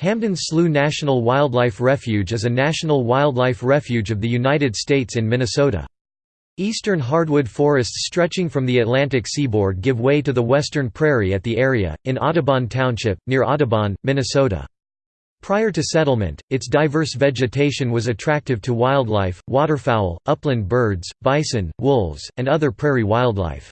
Hamden Slough National Wildlife Refuge is a national wildlife refuge of the United States in Minnesota. Eastern hardwood forests stretching from the Atlantic seaboard give way to the western prairie at the area, in Audubon Township, near Audubon, Minnesota. Prior to settlement, its diverse vegetation was attractive to wildlife, waterfowl, upland birds, bison, wolves, and other prairie wildlife.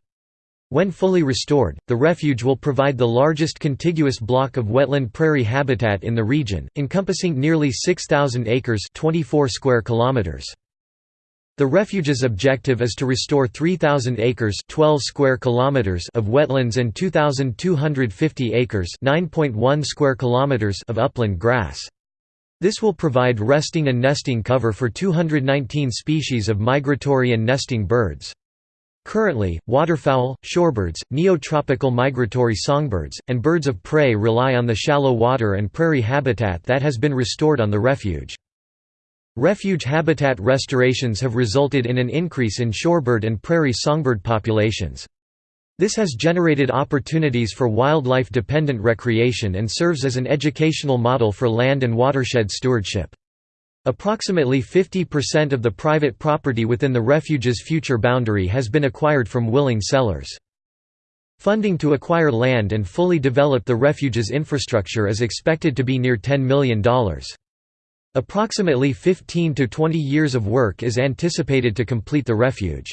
When fully restored, the refuge will provide the largest contiguous block of wetland prairie habitat in the region, encompassing nearly 6,000 acres 24 square kilometers. The refuge's objective is to restore 3,000 acres 12 square kilometers of wetlands and 2,250 acres 9.1 square kilometers of upland grass. This will provide resting and nesting cover for 219 species of migratory and nesting birds. Currently, waterfowl, shorebirds, neotropical migratory songbirds, and birds of prey rely on the shallow water and prairie habitat that has been restored on the refuge. Refuge habitat restorations have resulted in an increase in shorebird and prairie songbird populations. This has generated opportunities for wildlife-dependent recreation and serves as an educational model for land and watershed stewardship. Approximately 50% of the private property within the refuge's future boundary has been acquired from willing sellers. Funding to acquire land and fully develop the refuge's infrastructure is expected to be near $10 million. Approximately 15 to 20 years of work is anticipated to complete the refuge.